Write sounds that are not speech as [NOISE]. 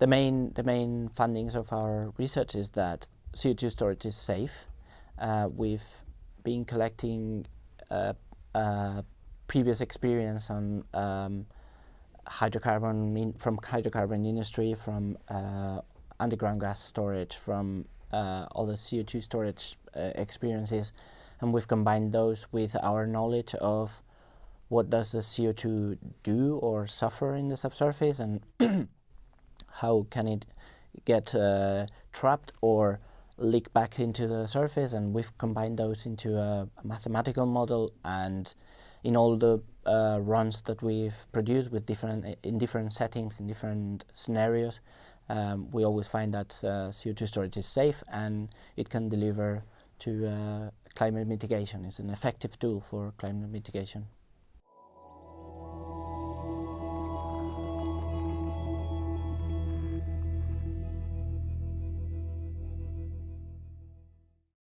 the main the main findings of our research is that CO2 storage is safe. Uh, we've been collecting uh, uh, previous experience on um, hydrocarbon from hydrocarbon industry, from uh, underground gas storage, from uh, all the CO2 storage uh, experiences, and we've combined those with our knowledge of what does the CO2 do or suffer in the subsurface and [CLEARS THROAT] how can it get uh, trapped or leak back into the surface and we've combined those into a, mathematical model and in all the uh, runs that we've produced with different in different settings in different scenarios um, we always find that uh, CO2 storage is safe and it can deliver to uh, climate mitigation. It's an effective tool for climate mitigation.